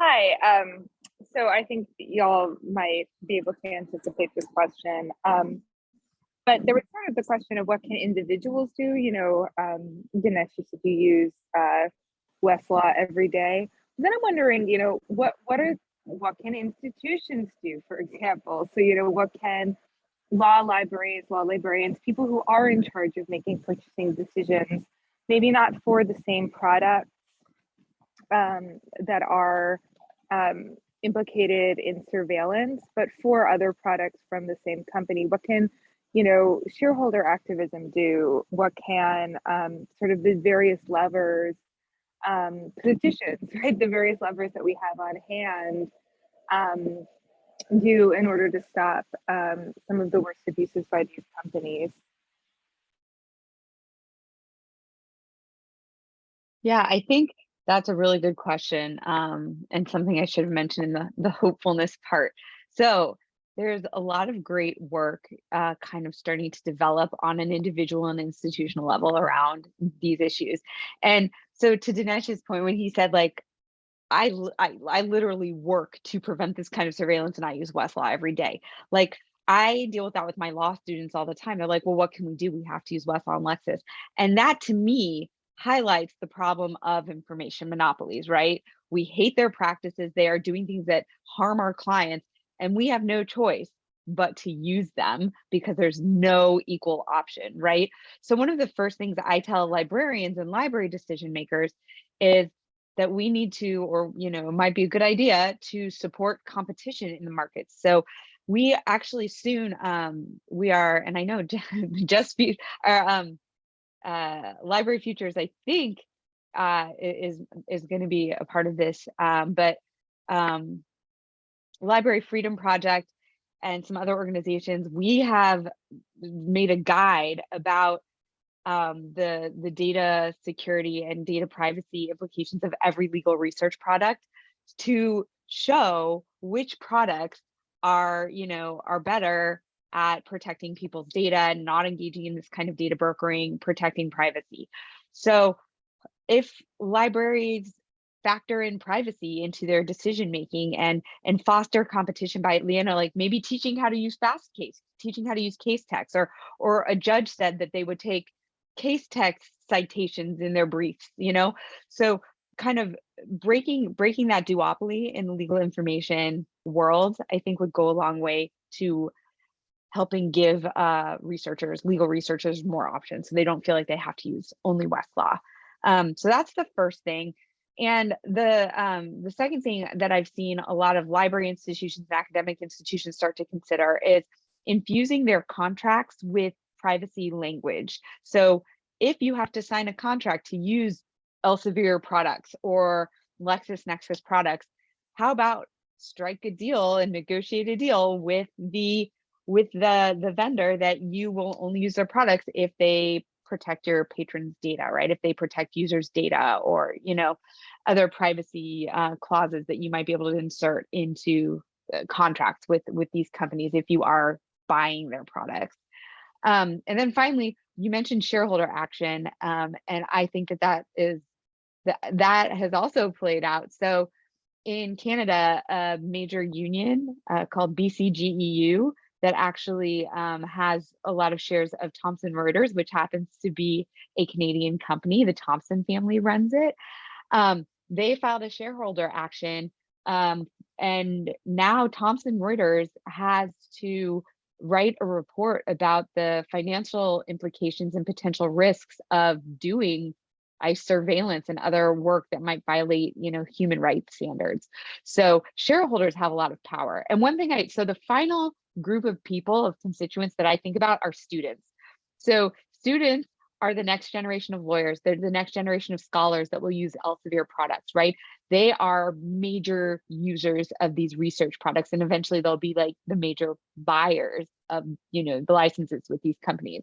Hi. Um, so I think y'all might be able to anticipate this question. Um, but there was sort of the question of what can individuals do? You know, um, Ganesh, you said you use uh, Westlaw every day. Then I'm wondering, you know, what what are what can institutions do, for example? So, you know, what can law libraries, law librarians, people who are in charge of making purchasing decisions, maybe not for the same products um, that are um, implicated in surveillance, but for other products from the same company? What can you know shareholder activism do? What can um, sort of the various levers, um, petitions, right? The various levers that we have on hand um, do in order to stop um, some of the worst abuses by these companies? Yeah, I think that's a really good question um, and something I should have mentioned in the, the hopefulness part. So there's a lot of great work uh, kind of starting to develop on an individual and institutional level around these issues. And so to Dinesh's point, when he said like, I, I, I literally work to prevent this kind of surveillance and I use Westlaw every day. Like I deal with that with my law students all the time. They're like, well, what can we do? We have to use Westlaw and Lexis. And that to me highlights the problem of information monopolies, right? We hate their practices. They are doing things that harm our clients and we have no choice but to use them because there's no equal option, right? So one of the first things I tell librarians and library decision makers is that we need to, or you know, it might be a good idea to support competition in the markets. So we actually soon, um, we are, and I know just be, our um, uh, Library Futures, I think, uh, is is going to be a part of this, um, but um, Library Freedom Project and some other organizations, we have made a guide about um, the, the data security and data privacy implications of every legal research product to show which products are, you know, are better at protecting people's data and not engaging in this kind of data brokering, protecting privacy. So if libraries factor in privacy into their decision making and and foster competition by Leona, like maybe teaching how to use Fastcase teaching how to use Casetext or or a judge said that they would take Casetext citations in their briefs, you know? So kind of breaking breaking that duopoly in the legal information world, I think would go a long way to helping give uh, researchers, legal researchers more options so they don't feel like they have to use only Westlaw. Um, so that's the first thing. And the um, the second thing that I've seen a lot of library institutions and academic institutions start to consider is infusing their contracts with privacy language. So if you have to sign a contract to use Elsevier products or LexisNexis products, how about strike a deal and negotiate a deal with the with the the vendor that you will only use their products if they protect your patrons data right if they protect users data or you know other privacy uh, clauses that you might be able to insert into uh, contracts with with these companies if you are buying their products um, and then finally you mentioned shareholder action um, and i think that that is that that has also played out so in canada a major union uh, called bcgeu that actually um, has a lot of shares of Thomson Reuters, which happens to be a Canadian company. The Thomson family runs it. Um, they filed a shareholder action, um, and now Thomson Reuters has to write a report about the financial implications and potential risks of doing ICE surveillance and other work that might violate, you know, human rights standards. So shareholders have a lot of power. And one thing I, so the final group of people, of constituents that I think about are students. So students are the next generation of lawyers. They're the next generation of scholars that will use Elsevier products, right? They are major users of these research products, and eventually they'll be like the major buyers of, you know, the licenses with these companies.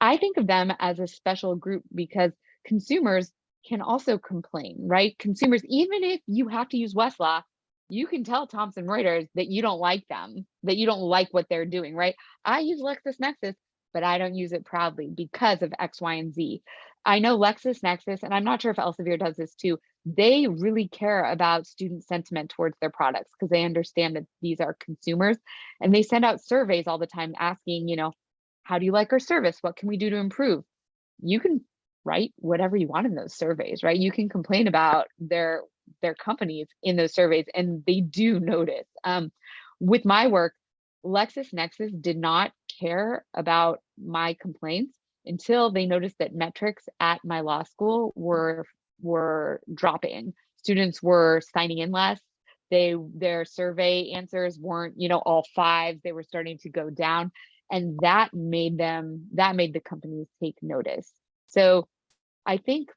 I think of them as a special group because consumers can also complain, right? Consumers, even if you have to use Westlaw, you can tell Thomson Reuters that you don't like them, that you don't like what they're doing, right? I use LexisNexis but I don't use it proudly because of X, Y, and Z. I know LexisNexis, and I'm not sure if Elsevier does this too. They really care about student sentiment towards their products because they understand that these are consumers and they send out surveys all the time asking, you know, how do you like our service? What can we do to improve? You can write whatever you want in those surveys, right? You can complain about their their companies in those surveys and they do notice. Um, with my work, LexisNexis did not care about my complaints until they noticed that metrics at my law school were were dropping. Students were signing in less. They their survey answers weren't, you know, all fives. They were starting to go down, and that made them that made the companies take notice. So, I think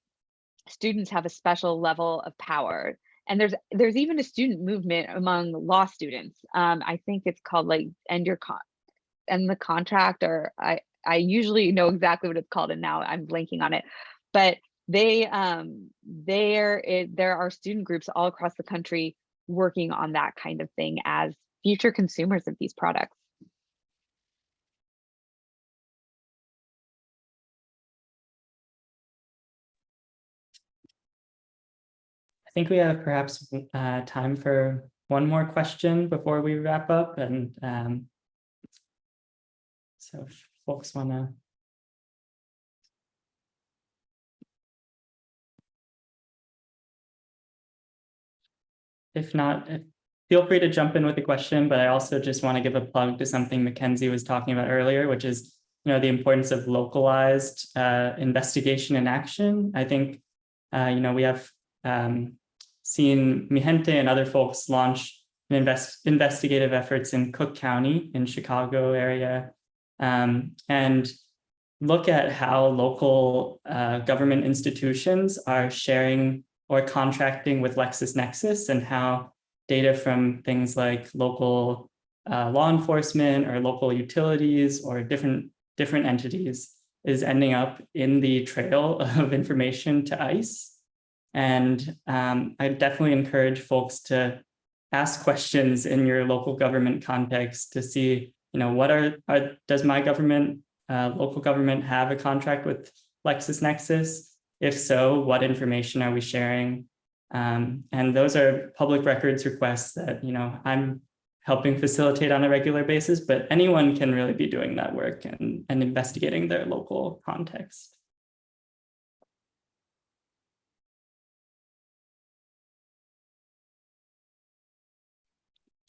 students have a special level of power and there's there's even a student movement among law students um, i think it's called like end your con end the contract or i i usually know exactly what it's called and now i'm blanking on it but they um there it, there are student groups all across the country working on that kind of thing as future consumers of these products. I think we have perhaps uh, time for one more question before we wrap up and um, so folks want to If not, if- feel free to jump in with a question, but I also just want to give a plug to something Mackenzie was talking about earlier, which is, you know, the importance of localized uh, investigation and action. I think, uh, you know, we have um, seen Mijente and other folks launch invest investigative efforts in Cook County in Chicago area um, and look at how local uh, government institutions are sharing or contracting with LexisNexis and how data from things like local uh, law enforcement or local utilities or different different entities is ending up in the trail of information to ICE. And um, I definitely encourage folks to ask questions in your local government context to see, you know, what are, are does my government, uh, local government have a contract with LexisNexis? If so, what information are we sharing? Um, and those are public records requests that, you know, I'm helping facilitate on a regular basis, but anyone can really be doing that work and, and investigating their local context.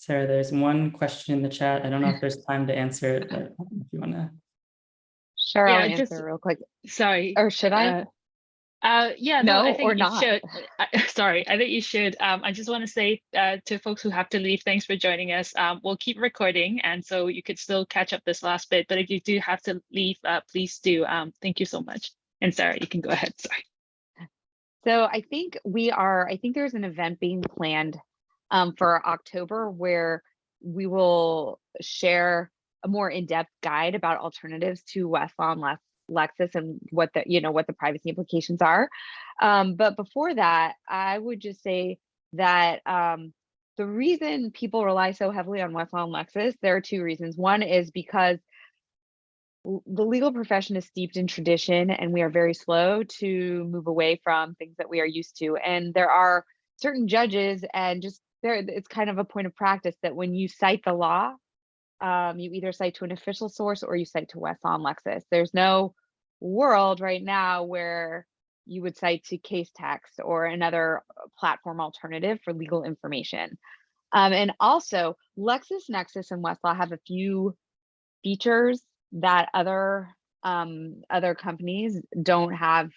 Sarah, there's one question in the chat. I don't know if there's time to answer it, but if you want to. sure Yeah, i'll just- answer real quick Sorry. or should i Uh, Uh, yeah, no, I think or you not? should. I- sorry, I think you should. Um, I just want to say uh, to folks who have to leave, thanks for joining us. Um, we'll keep recording, and so you could still catch up this last bit. But if you do have to leave, uh, please do. Um, thank you so much. And Sarah, you can go ahead. Sorry. So I think we are, I think there's an event being planned um, for October where we will share a more in-depth guide about alternatives to Westlaw and Lex- Lexis and what the, you know, what the privacy implications are. Um, but before that, I would just say that um, the reason people rely so heavily on Westlaw and Lexis, there are two reasons. One is because the legal profession is steeped in tradition and we are very slow to move away from things that we are used to and there are certain judges and just there it's kind of a point of practice that when you cite the law um, you either cite to an official source or you cite to Westlaw Lexis. There's no world right now where you would cite to Casetext or another uh, platform alternative for legal information. Um, and also LexisNexis and Westlaw have a few features that other um, other companies don't have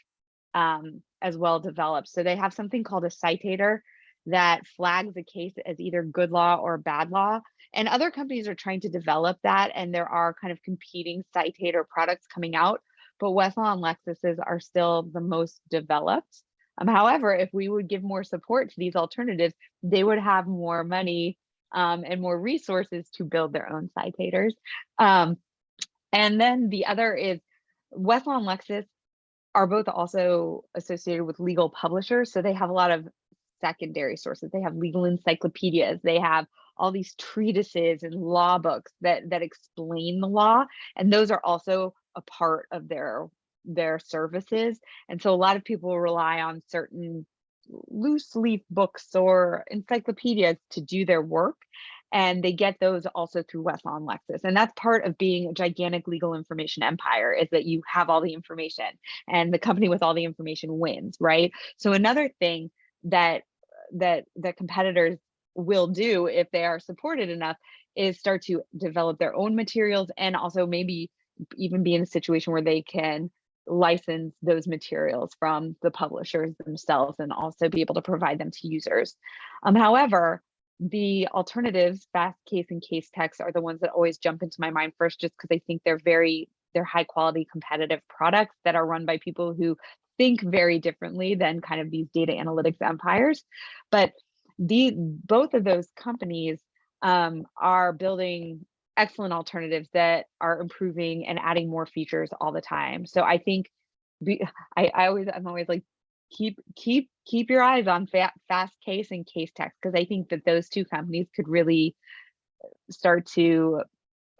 um, as well developed. So they have something called a citator that flags a case as either good law or bad law. And other companies are trying to develop that, and there are kind of competing citator products coming out. But Westlaw and Lexis's are still the most developed. Um, however, if we would give more support to these alternatives, they would have more money um, and more resources to build their own citators. Um, and then the other is Westlaw and Lexis are both also associated with legal publishers. So they have a lot of secondary sources. They have legal encyclopedias. They have all these treatises and law books that that explain the law. And those are also a part of their their services. And so a lot of people rely on certain loose leaf books or encyclopedias to do their work. And they get those also through Westlaw and Lexis. And that's part of being a gigantic legal information empire is that you have all the information and the company with all the information wins, right? So another thing that that that competitors will do if they are supported enough is start to develop their own materials and also maybe even be in a situation where they can license those materials from the publishers themselves and also be able to provide them to users. Um, however, the alternatives, fast case and Casetext are the ones that always jump into my mind first, just because I think they're very, they're high quality competitive products that are run by people who think very differently than kind of these data analytics empires. But the both of those companies um, are building excellent alternatives that are improving and adding more features all the time. So I think be, I, I always I'm always like keep keep keep your eyes on fa fast case and Casetext because I think that those two companies could really start to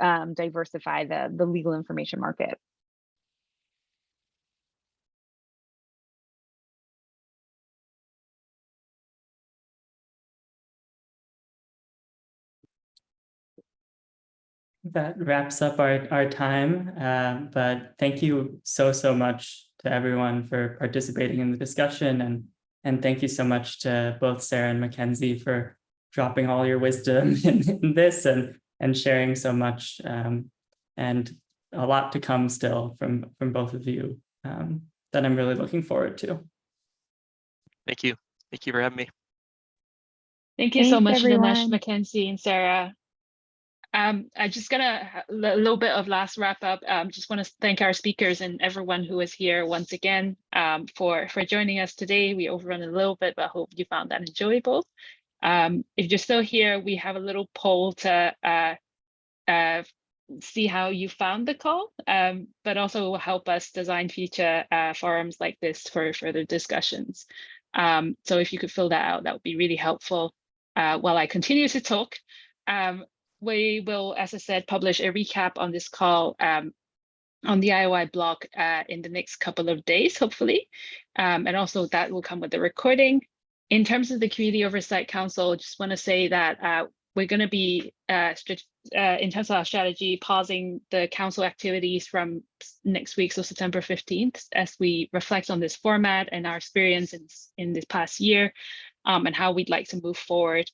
um, diversify the the legal information market. That wraps up our, our time, uh, but thank you so, so much to everyone for participating in the discussion and and thank you so much to both Sarah and Mackenzie for dropping all your wisdom in, in this and and sharing so much um, and a lot to come still from from both of you um, that I'm really looking forward to. Thank you. Thank you for having me. Thank you so much, Dinesh, everyone. Mackenzie, and Sarah. Um, I just gonna a little bit of last wrap up. Um, just want to thank our speakers and everyone who is here once again um, for for joining us today. We overrun a little bit, but hope you found that enjoyable. Um, if you're still here, we have a little poll to uh, uh, see how you found the call, um, but also will help us design future uh, forums like this for further discussions. Um, so if you could fill that out, that would be really helpful. Uh, while I continue to talk, um, we will, as I said, publish a recap on this call um, on the IOI blog uh, in the next couple of days, hopefully. Um, and also that will come with the recording. In terms of the Community Oversight Council, just want to say that uh, we're going to be, uh, uh, in terms of our strategy, pausing the council activities from next week, so September 15th, as we reflect on this format and our experience in, in this past year um, and how we'd like to move forward.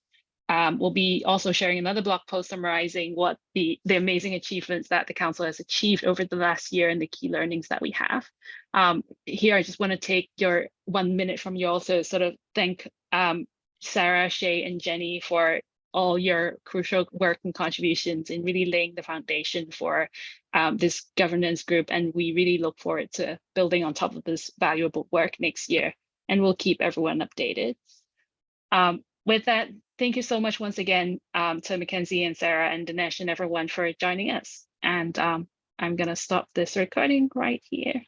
Um, we'll be also sharing another blog post summarizing what the, the amazing achievements that the council has achieved over the last year and the key learnings that we have. Um, here, I just want to take your one minute from you all to sort of thank um, Sarah, Shay, and Jenny for all your crucial work and contributions in really laying the foundation for um, this governance group. And we really look forward to building on top of this valuable work next year. And we'll keep everyone updated. Um, with that, thank you so much once again um, to Mackenzie and Sarah and Dinesh and everyone for joining us. And um, I'm going to stop this recording right here.